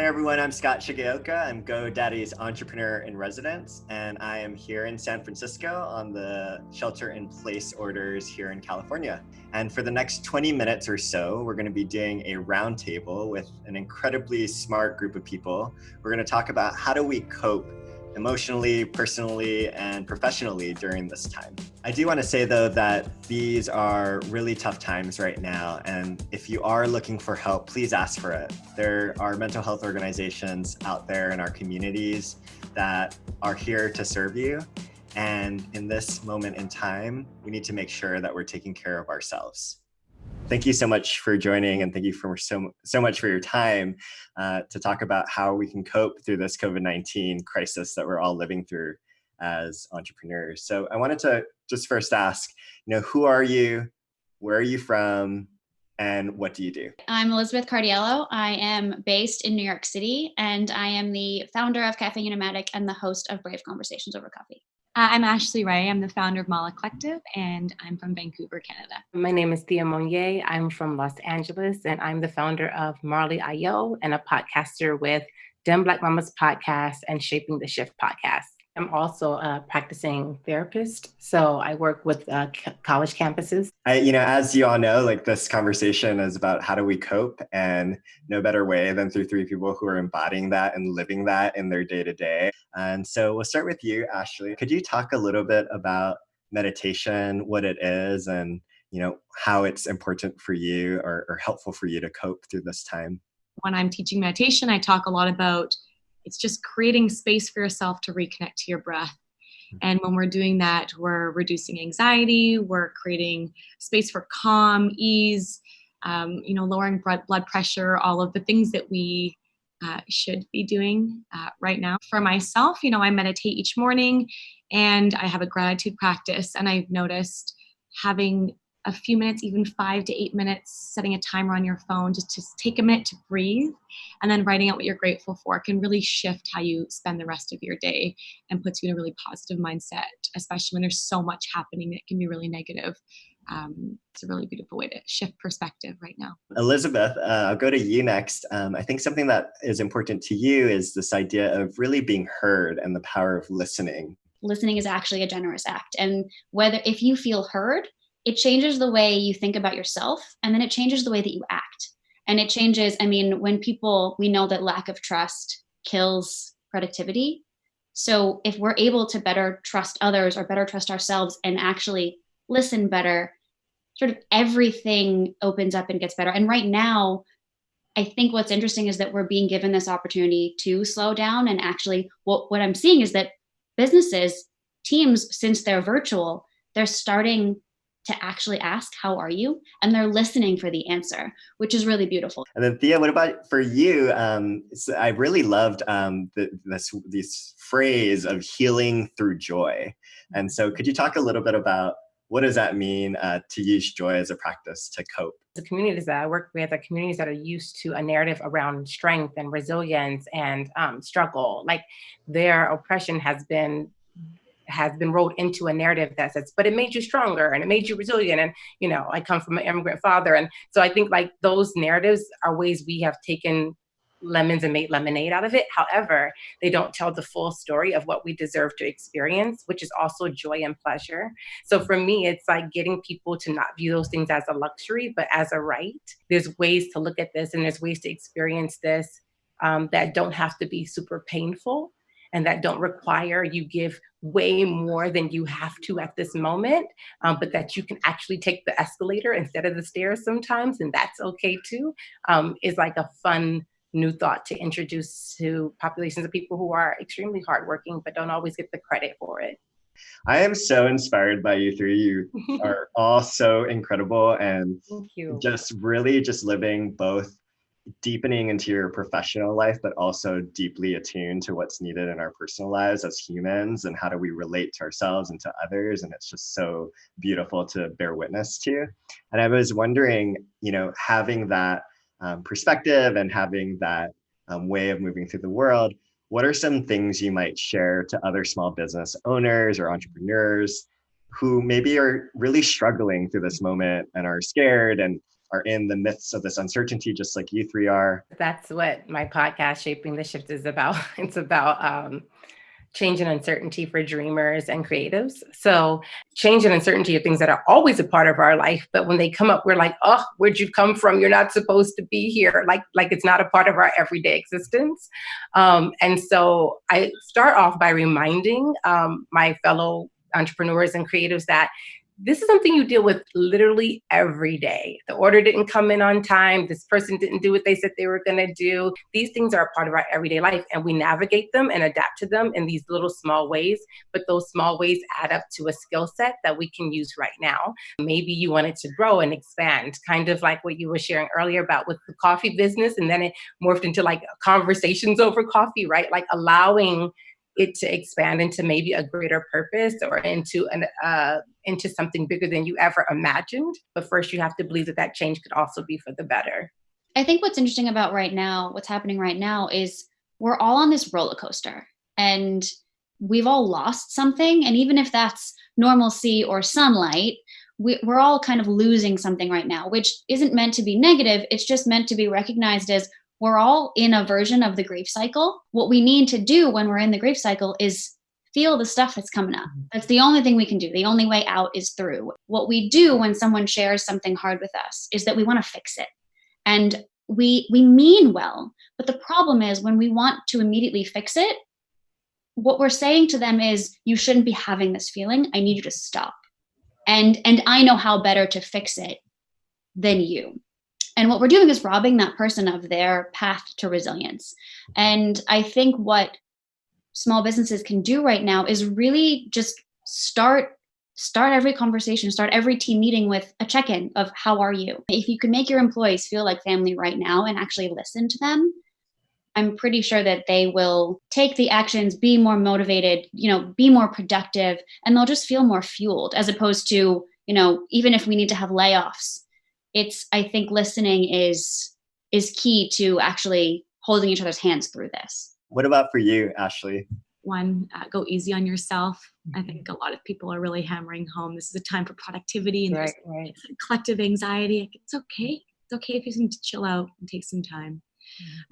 Hey everyone, I'm Scott Shigeoka. I'm GoDaddy's entrepreneur in residence, and I am here in San Francisco on the shelter in place orders here in California. And for the next 20 minutes or so, we're going to be doing a roundtable with an incredibly smart group of people. We're going to talk about how do we cope emotionally, personally, and professionally during this time. I do want to say though that these are really tough times right now. And if you are looking for help, please ask for it. There are mental health organizations out there in our communities that are here to serve you. And in this moment in time, we need to make sure that we're taking care of ourselves thank you so much for joining and thank you for so, so much for your time uh, to talk about how we can cope through this COVID-19 crisis that we're all living through as entrepreneurs. So I wanted to just first ask, you know, who are you? Where are you from? And what do you do? I'm Elizabeth Cardiello. I am based in New York City, and I am the founder of Cafe Unimatic and the host of Brave Conversations Over Coffee. Uh, I'm Ashley Ray. I'm the founder of Mala Collective, and I'm from Vancouver, Canada. My name is Thea Monyee. I'm from Los Angeles, and I'm the founder of Marley IO and a podcaster with Dem Black Mamas podcast and Shaping the Shift podcast. I'm also a practicing therapist, so I work with uh, college campuses. I, you know, as you all know, like this conversation is about how do we cope, and no better way than through three people who are embodying that and living that in their day to day. And so we'll start with you, Ashley. Could you talk a little bit about meditation, what it is, and you know how it's important for you or, or helpful for you to cope through this time? When I'm teaching meditation, I talk a lot about it's just creating space for yourself to reconnect to your breath. Hmm. And when we're doing that, we're reducing anxiety, we're creating space for calm, ease, um, you know, lowering blood pressure, all of the things that we uh, should be doing uh, right now. For myself, you know, I meditate each morning and I have a gratitude practice, and I've noticed having a few minutes, even five to eight minutes, setting a timer on your phone just to take a minute to breathe and then writing out what you're grateful for can really shift how you spend the rest of your day and puts you in a really positive mindset, especially when there's so much happening that can be really negative. Um, it's a really beautiful way to shift perspective right now. Elizabeth, uh, I'll go to you next. Um, I think something that is important to you is this idea of really being heard and the power of listening. Listening is actually a generous act. And whether if you feel heard, it changes the way you think about yourself and then it changes the way that you act. And it changes i mean when people we know that lack of trust kills productivity. So if we're able to better trust others or better trust ourselves and actually listen better sort of everything opens up and gets better. And right now i think what's interesting is that we're being given this opportunity to slow down and actually what, what i'm seeing is that businesses teams since they're virtual they're starting to actually ask, how are you? And they're listening for the answer, which is really beautiful. And then Thea, what about for you? Um, I really loved um, the, this, this phrase of healing through joy. And so could you talk a little bit about what does that mean uh, to use joy as a practice to cope? The communities that I work with are communities that are used to a narrative around strength and resilience and um, struggle. Like their oppression has been has been rolled into a narrative that says, but it made you stronger and it made you resilient. And, you know, I come from an immigrant father. And so I think like those narratives are ways we have taken lemons and made lemonade out of it. However, they don't tell the full story of what we deserve to experience, which is also joy and pleasure. So for me, it's like getting people to not view those things as a luxury, but as a right. There's ways to look at this and there's ways to experience this um, that don't have to be super painful and that don't require you give way more than you have to at this moment, um, but that you can actually take the escalator instead of the stairs sometimes, and that's okay too, um, is like a fun new thought to introduce to populations of people who are extremely hardworking but don't always get the credit for it. I am so inspired by you three. You are all so incredible and just really just living both deepening into your professional life, but also deeply attuned to what's needed in our personal lives as humans and how do we relate to ourselves and to others. And it's just so beautiful to bear witness to. And I was wondering, you know, having that um, perspective and having that um, way of moving through the world, what are some things you might share to other small business owners or entrepreneurs who maybe are really struggling through this moment and are scared and are in the midst of this uncertainty, just like you three are. That's what my podcast, Shaping the Shift, is about. It's about um, change and uncertainty for dreamers and creatives. So change and uncertainty are things that are always a part of our life, but when they come up, we're like, oh, where'd you come from? You're not supposed to be here. Like, like it's not a part of our everyday existence. Um, and so I start off by reminding um, my fellow entrepreneurs and creatives that this is something you deal with literally every day. The order didn't come in on time. This person didn't do what they said they were going to do. These things are a part of our everyday life, and we navigate them and adapt to them in these little small ways. But those small ways add up to a skill set that we can use right now. Maybe you wanted to grow and expand, kind of like what you were sharing earlier about with the coffee business, and then it morphed into like conversations over coffee, right? Like allowing it to expand into maybe a greater purpose or into an uh, into something bigger than you ever imagined. But first, you have to believe that that change could also be for the better. I think what's interesting about right now, what's happening right now, is we're all on this roller coaster, and we've all lost something. And even if that's normalcy or sunlight, we, we're all kind of losing something right now, which isn't meant to be negative. It's just meant to be recognized as we're all in a version of the grief cycle. What we need to do when we're in the grief cycle is feel the stuff that's coming up. Mm-hmm. That's the only thing we can do. The only way out is through. What we do when someone shares something hard with us is that we want to fix it. And we we mean well, but the problem is when we want to immediately fix it, what we're saying to them is you shouldn't be having this feeling. I need you to stop. And and I know how better to fix it than you. And what we're doing is robbing that person of their path to resilience. And I think what small businesses can do right now is really just start start every conversation start every team meeting with a check-in of how are you if you can make your employees feel like family right now and actually listen to them i'm pretty sure that they will take the actions be more motivated you know be more productive and they'll just feel more fueled as opposed to you know even if we need to have layoffs it's i think listening is is key to actually holding each other's hands through this. What about for you ashley? One uh, go easy on yourself. I Mm-hmm. think a lot of people are really hammering home this is a time for productivity and Right, there's right. collective anxiety it's okay it's okay if you need to chill out and take some time.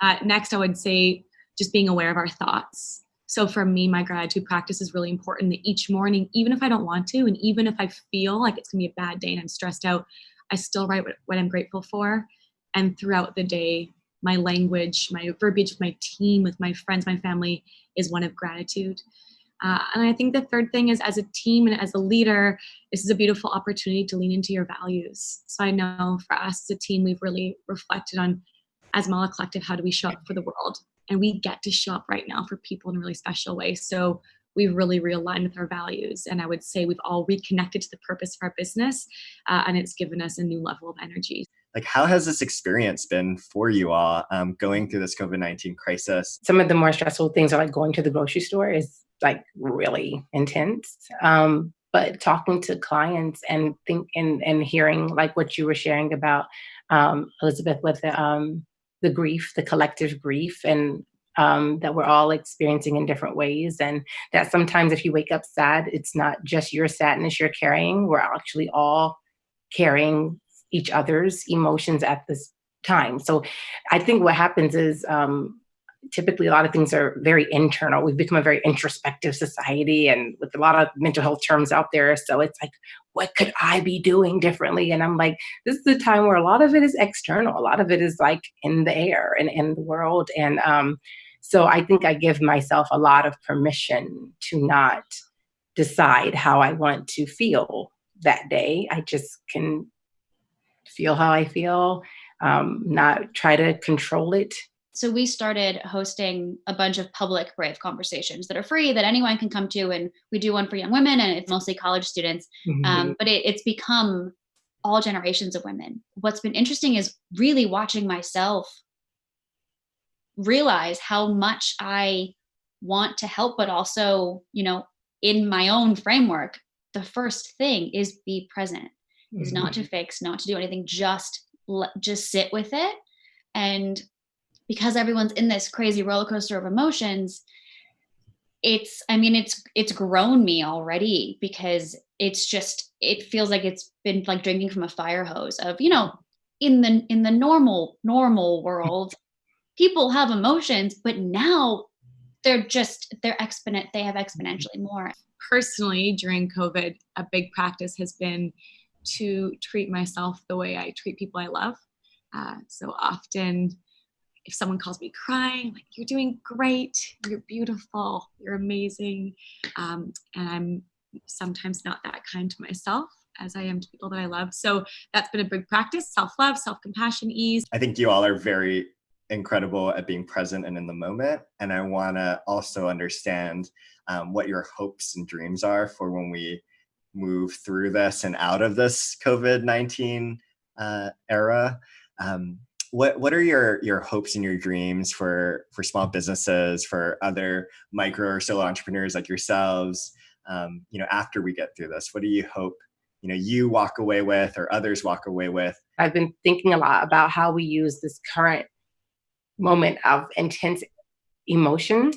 Uh, next i would say just being aware of our thoughts. So for me my gratitude practice is really important that each morning even if i don't want to and even if i feel like it's going to be a bad day and i'm stressed out I still write what, what I'm grateful for. And throughout the day, my language, my verbiage with my team, with my friends, my family is one of gratitude. Uh, and I think the third thing is as a team and as a leader, this is a beautiful opportunity to lean into your values. So I know for us as a team, we've really reflected on, as Mala Collective, how do we show up for the world? And we get to show up right now for people in a really special way. So we've really realigned with our values. And I would say we've all reconnected to the purpose of our business, uh, and it's given us a new level of energy. Like, how has this experience been for you all um, going through this COVID 19 crisis? Some of the more stressful things are like going to the grocery store is like really intense. Um, but talking to clients and think and, and hearing like what you were sharing about um, Elizabeth with the, um, the grief, the collective grief, and um, that we're all experiencing in different ways. And that sometimes if you wake up sad, it's not just your sadness you're carrying. We're actually all carrying each other's emotions at this time. So I think what happens is um, typically a lot of things are very internal. We've become a very introspective society and with a lot of mental health terms out there. So it's like, what could I be doing differently? And I'm like, this is the time where a lot of it is external. A lot of it is like in the air and in the world. And um, so I think I give myself a lot of permission to not decide how I want to feel that day. I just can feel how I feel, um, not try to control it. So we started hosting a bunch of public brave conversations that are free that anyone can come to, and we do one for young women, and it's mostly college students. Mm-hmm. Um, but it, it's become all generations of women. What's been interesting is really watching myself realize how much I want to help, but also, you know, in my own framework, the first thing is be present, mm-hmm. is not to fix, not to do anything, just just sit with it. And because everyone's in this crazy roller coaster of emotions, it's I mean, it's it's grown me already because it's just it feels like it's been like drinking from a fire hose of, you know, in the in the normal normal world people have emotions but now they're just they're exponent they have exponentially more. Personally during covid a big practice has been to treat myself the way i treat people i love. Uh, so often if someone calls me crying like you're doing great. You're beautiful. You're amazing. Um, and i'm sometimes not that kind to myself as I am to people that I love. So that's been a big practice. Self love, self compassion, ease. I think you all are very incredible at being present and in the moment. And I want to also understand um, what your hopes and dreams are for when we move through this and out of this COVID 19 uh, era. Um, what what are your your hopes and your dreams for for small businesses for other micro or solo entrepreneurs like yourselves um, you know after we get through this what do you hope you know you walk away with or others walk away with i've been thinking a lot about how we use this current moment of intense emotion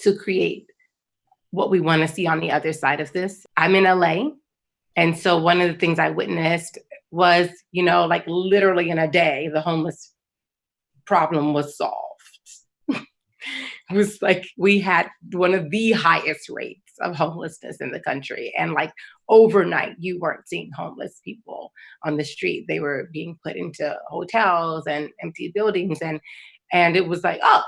to create what we want to see on the other side of this. I'm in la and so one of the things i witnessed was you know like literally in a day the homeless problem was solved. It was like we had one of the highest rates of homelessness in the country. And like overnight, you weren't seeing homeless people on the street. They were being put into hotels and empty buildings. And and it was like, oh,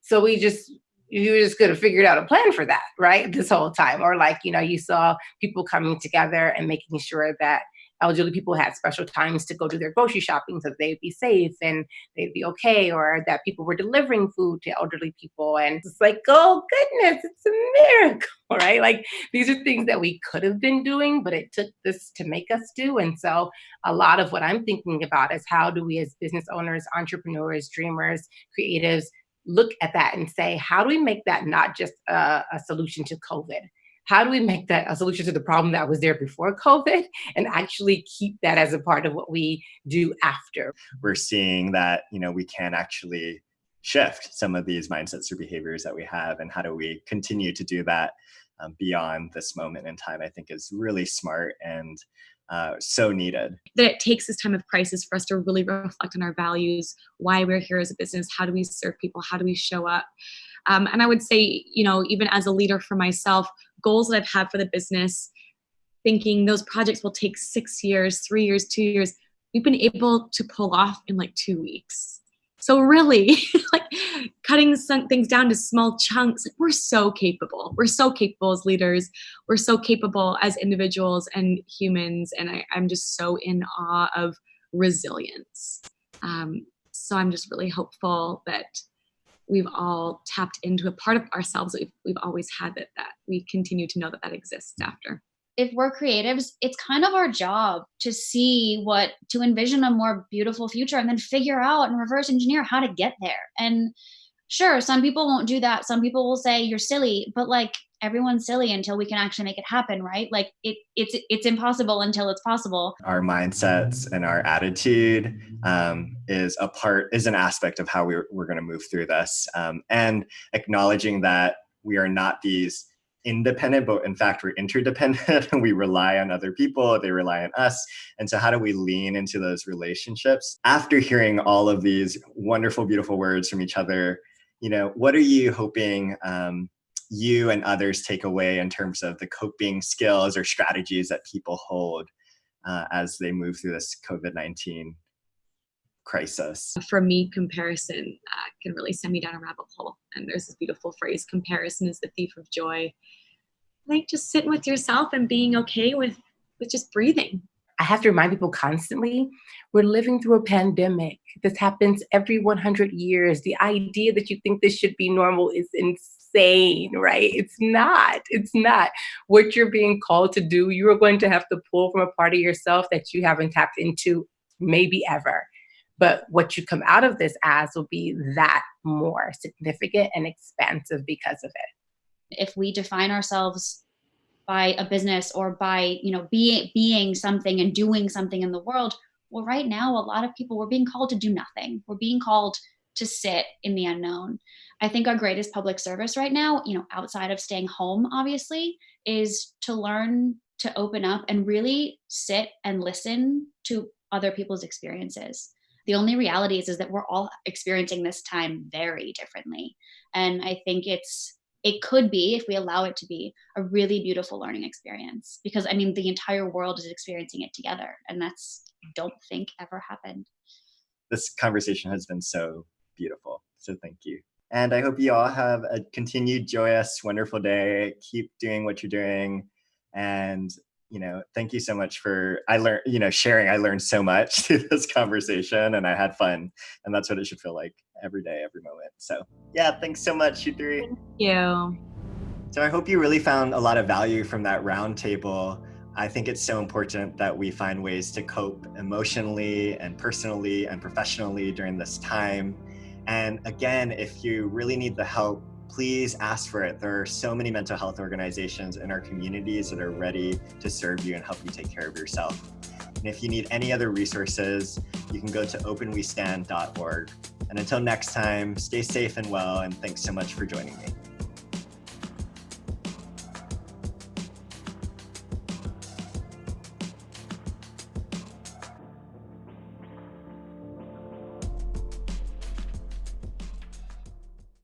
so we just you just could have figured out a plan for that, right? This whole time. Or like, you know, you saw people coming together and making sure that elderly people had special times to go do their grocery shopping so they'd be safe and they'd be okay, or that people were delivering food to elderly people. And it's like, oh goodness, it's a miracle, right? Like these are things that we could have been doing, but it took this to make us do. And so a lot of what I'm thinking about is how do we as business owners, entrepreneurs, dreamers, creatives, look at that and say, how do we make that not just a, a solution to COVID? How do we make that a solution to the problem that was there before COVID and actually keep that as a part of what we do after? We're seeing that, you know, we can actually shift some of these mindsets or behaviors that we have and how do we continue to do that um, beyond this moment in time, I think is really smart and uh, so needed. That it takes this time of crisis for us to really reflect on our values, why we're here as a business, how do we serve people, how do we show up. Um, and I would say, you know, even as a leader for myself, goals that I've had for the business, thinking those projects will take six years, three years, two years, we've been able to pull off in like two weeks. So really, like cutting some things down to small chunks, we're so capable. We're so capable as leaders. We're so capable as individuals and humans. And I, am just so in awe of resilience. Um, so I'm just really hopeful that we've all tapped into a part of ourselves that we've, we've always had that, that we continue to know that that exists mm. after. If we're creatives it's kind of our job to see what to envision a more beautiful future and then figure out and reverse engineer how to get there. And sure some people won't do that. Some people will say you're silly but like everyone's silly until we can actually make it happen right? Like it it's it's impossible until it's possible. Our mindsets and our attitude um, is a part is an aspect of how we're, we're going to move through this. Um, and acknowledging that we are not these independent, but in fact, we're interdependent. And we rely on other people, they rely on us. And so, how do we lean into those relationships? After hearing all of these wonderful, beautiful words from each other, you know, what are you hoping um, you and others take away in terms of the coping skills or strategies that people hold uh, as they move through this COVID 19 crisis? For me, comparison uh, can really send me down a rabbit hole. And there's this beautiful phrase comparison is the thief of joy. Like just sitting with yourself and being okay with, with just breathing. I have to remind people constantly we're living through a pandemic. This happens every 100 years. The idea that you think this should be normal is insane, right? It's not. It's not. What you're being called to do, you are going to have to pull from a part of yourself that you haven't tapped into maybe ever. But what you come out of this as will be that more significant and expansive because of it. If we define ourselves by a business or by, you know, being being something and doing something in the world, well, right now a lot of people we're being called to do nothing. We're being called to sit in the unknown. I think our greatest public service right now, you know, outside of staying home, obviously, is to learn to open up and really sit and listen to other people's experiences. The only reality is, is that we're all experiencing this time very differently. And I think it's it could be, if we allow it to be, a really beautiful learning experience. Because I mean, the entire world is experiencing it together. And that's, don't think, ever happened. This conversation has been so beautiful. So thank you. And I hope you all have a continued joyous, wonderful day. Keep doing what you're doing. And you know, thank you so much for I learned, you know, sharing. I learned so much through this conversation and I had fun. And that's what it should feel like every day, every moment. So yeah, thanks so much, you three. Thank you. So I hope you really found a lot of value from that roundtable. I think it's so important that we find ways to cope emotionally and personally and professionally during this time. And again, if you really need the help, please ask for it. There are so many mental health organizations in our communities that are ready to serve you and help you take care of yourself. And if you need any other resources, you can go to openwestand.org. And until next time, stay safe and well, and thanks so much for joining me.